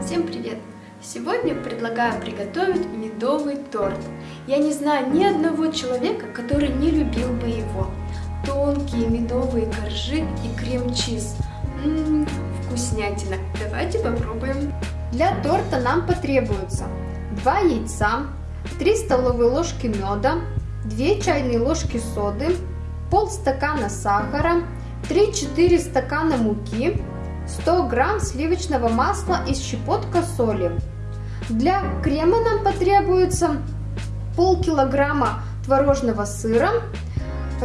Всем привет! Сегодня предлагаю приготовить медовый торт. Я не знаю ни одного человека, который не любил бы его. Тонкие медовые коржи и крем-чиз. Ммм, вкуснятина. Давайте попробуем. Для торта нам потребуется 2 яйца, 3 столовые ложки меда, 2 чайные ложки соды, пол стакана сахара, 3-4 стакана муки, 100 грамм сливочного масла и щепотка соли. Для крема нам потребуется полкилограмма творожного сыра,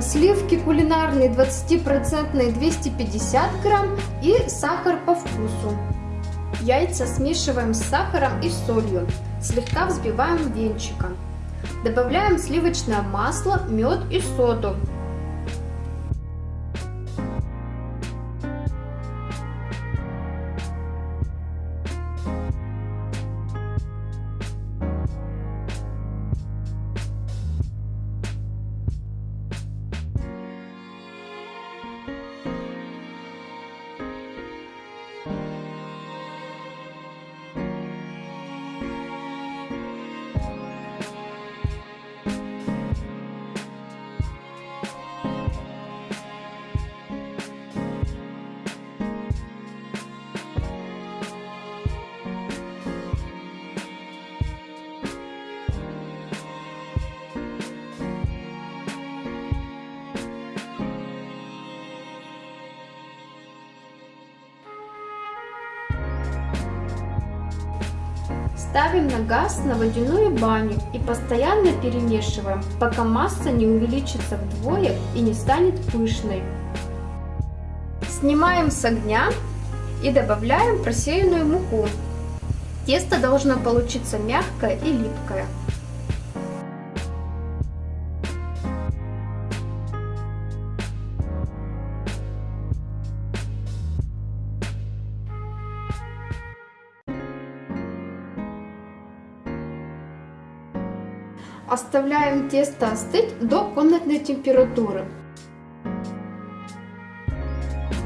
сливки кулинарные 20% 250 грамм и сахар по вкусу. Яйца смешиваем с сахаром и солью, слегка взбиваем венчиком. Добавляем сливочное масло, мед и соду. Ставим на газ на водяную баню и постоянно перемешиваем, пока масса не увеличится вдвое и не станет пышной. Снимаем с огня и добавляем просеянную муку. Тесто должно получиться мягкое и липкое. Оставляем тесто остыть до комнатной температуры.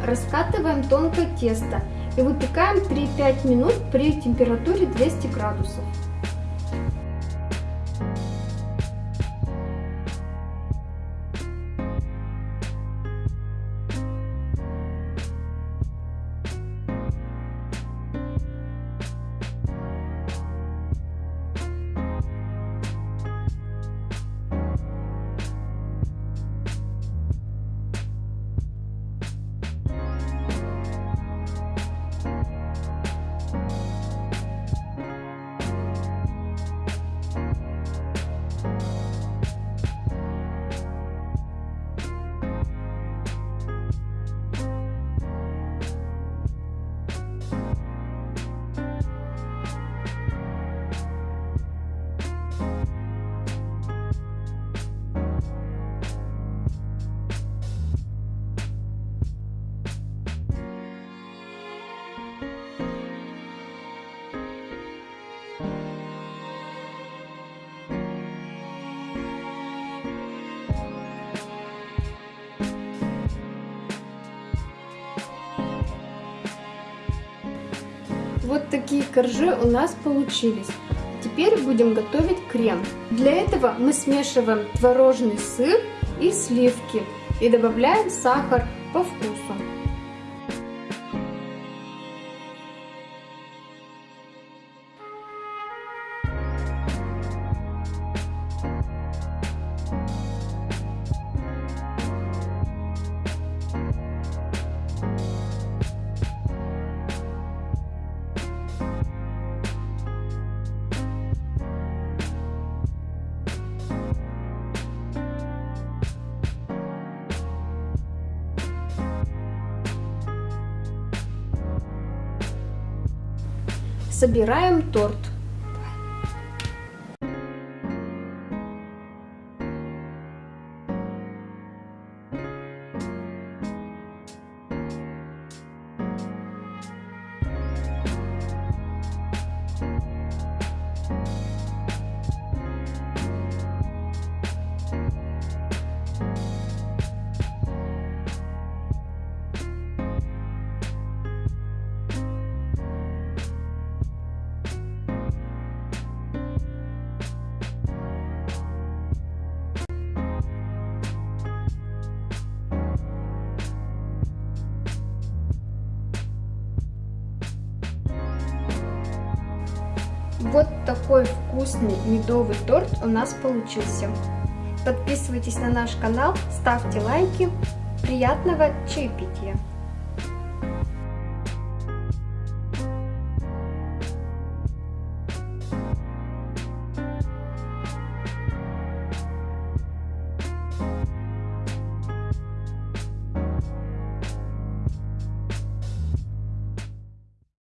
Раскатываем тонкое тесто и выпекаем 3-5 минут при температуре 200 градусов. Вот такие коржи у нас получились. Теперь будем готовить крем. Для этого мы смешиваем творожный сыр и сливки и добавляем сахар по вкусу. Собираем торт. Вот такой вкусный медовый торт у нас получился. Подписывайтесь на наш канал, ставьте лайки. Приятного чаепития!